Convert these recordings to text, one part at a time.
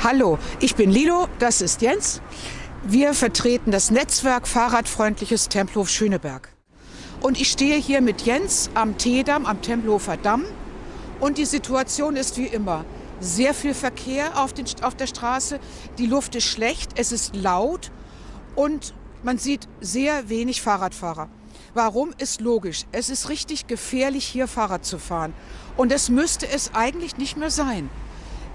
Hallo, ich bin Lilo, das ist Jens. Wir vertreten das Netzwerk Fahrradfreundliches Tempelhof Schöneberg. Und ich stehe hier mit Jens am Teedamm, am Tempelhofer Damm. Und die Situation ist wie immer. Sehr viel Verkehr auf, den, auf der Straße, die Luft ist schlecht, es ist laut und man sieht sehr wenig Fahrradfahrer. Warum ist logisch? Es ist richtig gefährlich, hier Fahrrad zu fahren. Und es müsste es eigentlich nicht mehr sein.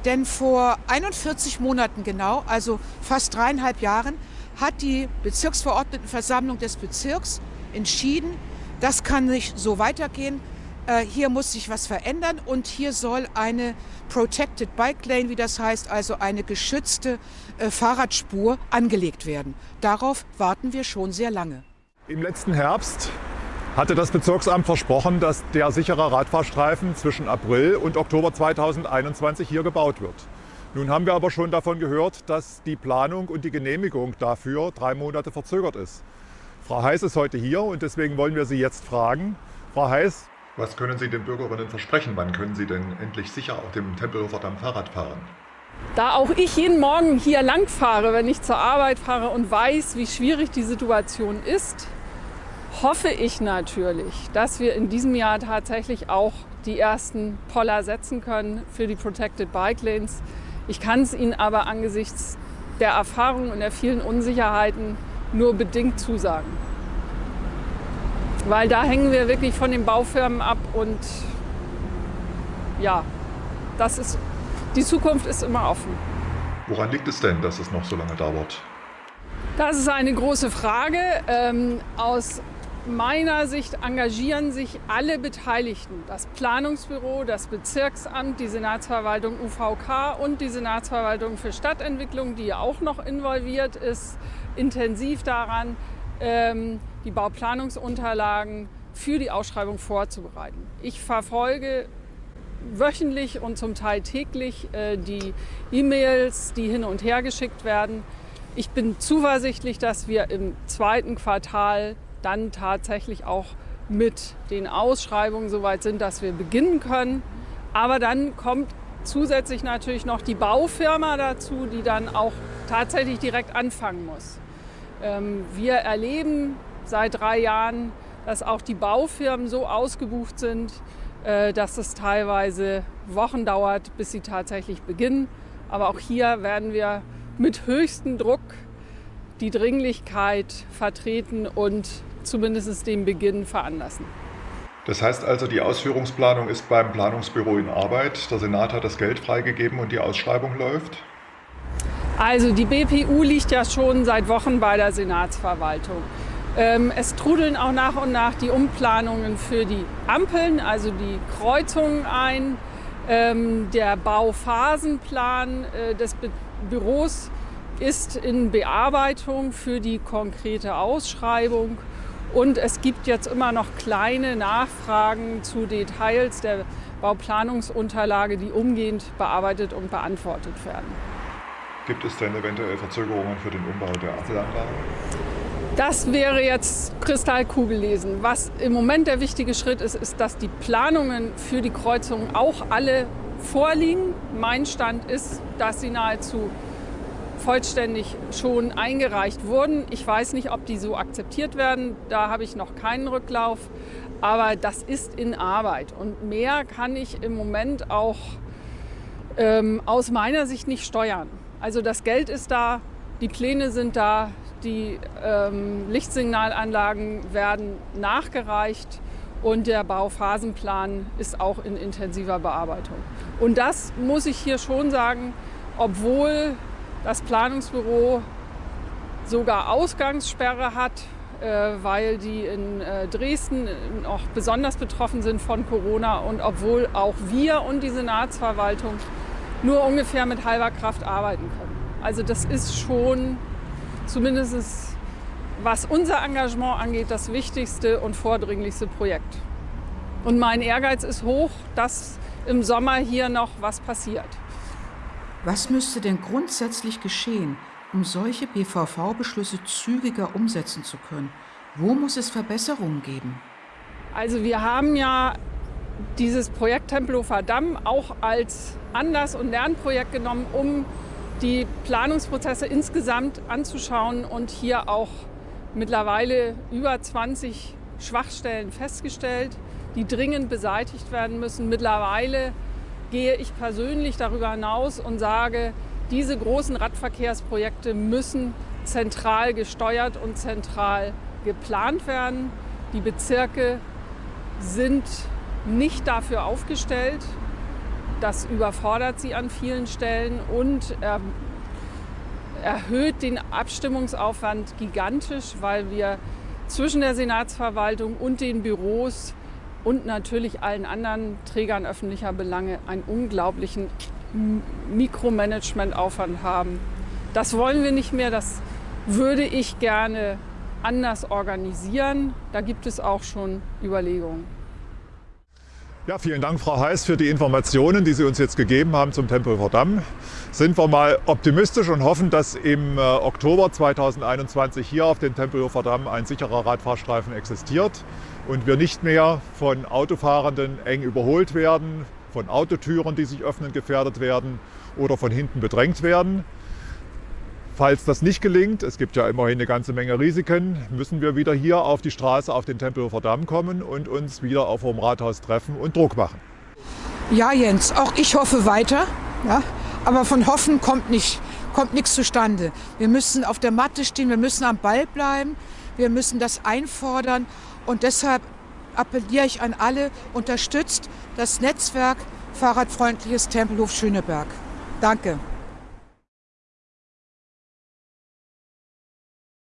Denn vor 41 Monaten genau, also fast dreieinhalb Jahren, hat die Bezirksverordnetenversammlung des Bezirks entschieden, das kann nicht so weitergehen. Äh, hier muss sich was verändern und hier soll eine Protected Bike Lane, wie das heißt, also eine geschützte äh, Fahrradspur angelegt werden. Darauf warten wir schon sehr lange. Im letzten Herbst hatte das Bezirksamt versprochen, dass der sichere Radfahrstreifen zwischen April und Oktober 2021 hier gebaut wird. Nun haben wir aber schon davon gehört, dass die Planung und die Genehmigung dafür drei Monate verzögert ist. Frau Heiß ist heute hier und deswegen wollen wir Sie jetzt fragen. Frau Heiß, was können Sie den Bürgerinnen versprechen? Wann können Sie denn endlich sicher auf dem Tempelhofer Damm Fahrrad fahren? Da auch ich jeden Morgen hier lang fahre, wenn ich zur Arbeit fahre und weiß, wie schwierig die Situation ist, hoffe ich natürlich, dass wir in diesem Jahr tatsächlich auch die ersten Poller setzen können für die Protected Bike Lanes. Ich kann es Ihnen aber angesichts der Erfahrung und der vielen Unsicherheiten nur bedingt zusagen. Weil da hängen wir wirklich von den Baufirmen ab und ja, das ist, die Zukunft ist immer offen. Woran liegt es denn, dass es noch so lange dauert? Das ist eine große Frage. Ähm, aus meiner Sicht engagieren sich alle Beteiligten, das Planungsbüro, das Bezirksamt, die Senatsverwaltung UVK und die Senatsverwaltung für Stadtentwicklung, die auch noch involviert ist, intensiv daran, ähm, die Bauplanungsunterlagen für die Ausschreibung vorzubereiten. Ich verfolge wöchentlich und zum Teil täglich äh, die E-Mails, die hin und her geschickt werden. Ich bin zuversichtlich, dass wir im zweiten Quartal dann tatsächlich auch mit den Ausschreibungen soweit sind, dass wir beginnen können. Aber dann kommt zusätzlich natürlich noch die Baufirma dazu, die dann auch tatsächlich direkt anfangen muss. Ähm, wir erleben seit drei Jahren, dass auch die Baufirmen so ausgebucht sind, äh, dass es teilweise Wochen dauert, bis sie tatsächlich beginnen. Aber auch hier werden wir mit höchstem Druck die Dringlichkeit vertreten und zumindest den Beginn veranlassen. Das heißt also, die Ausführungsplanung ist beim Planungsbüro in Arbeit. Der Senat hat das Geld freigegeben und die Ausschreibung läuft? Also die BPU liegt ja schon seit Wochen bei der Senatsverwaltung. Ähm, es trudeln auch nach und nach die Umplanungen für die Ampeln, also die Kreuzungen ein. Ähm, der Bauphasenplan äh, des Büros ist in Bearbeitung für die konkrete Ausschreibung. Und es gibt jetzt immer noch kleine Nachfragen zu Details der Bauplanungsunterlage, die umgehend bearbeitet und beantwortet werden. Gibt es denn eventuell Verzögerungen für den Umbau der Apfelanlage? Das wäre jetzt Kristallkugel lesen. Was im Moment der wichtige Schritt ist, ist, dass die Planungen für die Kreuzungen auch alle vorliegen. Mein Stand ist, dass sie nahezu vollständig schon eingereicht wurden. Ich weiß nicht, ob die so akzeptiert werden. Da habe ich noch keinen Rücklauf. Aber das ist in Arbeit. Und mehr kann ich im Moment auch ähm, aus meiner Sicht nicht steuern. Also das Geld ist da, die Pläne sind da, die ähm, Lichtsignalanlagen werden nachgereicht und der Bauphasenplan ist auch in intensiver Bearbeitung. Und das muss ich hier schon sagen, obwohl das Planungsbüro sogar Ausgangssperre hat, äh, weil die in äh, Dresden auch besonders betroffen sind von Corona und obwohl auch wir und die Senatsverwaltung nur ungefähr mit halber Kraft arbeiten können. Also das ist schon zumindest was unser Engagement angeht, das wichtigste und vordringlichste Projekt. Und mein Ehrgeiz ist hoch, dass im Sommer hier noch was passiert. Was müsste denn grundsätzlich geschehen, um solche BVV-Beschlüsse zügiger umsetzen zu können? Wo muss es Verbesserungen geben? Also wir haben ja dieses Projekt Tempelhofer Damm auch als Anlass- und Lernprojekt genommen, um die Planungsprozesse insgesamt anzuschauen und hier auch mittlerweile über 20 Schwachstellen festgestellt, die dringend beseitigt werden müssen. Mittlerweile gehe ich persönlich darüber hinaus und sage, diese großen Radverkehrsprojekte müssen zentral gesteuert und zentral geplant werden. Die Bezirke sind nicht dafür aufgestellt. Das überfordert sie an vielen Stellen und er erhöht den Abstimmungsaufwand gigantisch, weil wir zwischen der Senatsverwaltung und den Büros und natürlich allen anderen Trägern öffentlicher Belange einen unglaublichen Mikromanagementaufwand haben. Das wollen wir nicht mehr, das würde ich gerne anders organisieren. Da gibt es auch schon Überlegungen. Ja, vielen Dank, Frau Heiß, für die Informationen, die Sie uns jetzt gegeben haben zum Tempelhofer Damm. Sind wir mal optimistisch und hoffen, dass im äh, Oktober 2021 hier auf dem Tempelhofer Damm ein sicherer Radfahrstreifen existiert und wir nicht mehr von Autofahrenden eng überholt werden, von Autotüren, die sich öffnen, gefährdet werden oder von hinten bedrängt werden. Falls das nicht gelingt, es gibt ja immerhin eine ganze Menge Risiken, müssen wir wieder hier auf die Straße auf den Tempelhofer Damm kommen und uns wieder auf dem Rathaus treffen und Druck machen. Ja, Jens, auch ich hoffe weiter. Ja, aber von Hoffen kommt, nicht, kommt nichts zustande. Wir müssen auf der Matte stehen, wir müssen am Ball bleiben, wir müssen das einfordern. Und deshalb appelliere ich an alle, unterstützt das Netzwerk Fahrradfreundliches Tempelhof Schöneberg. Danke.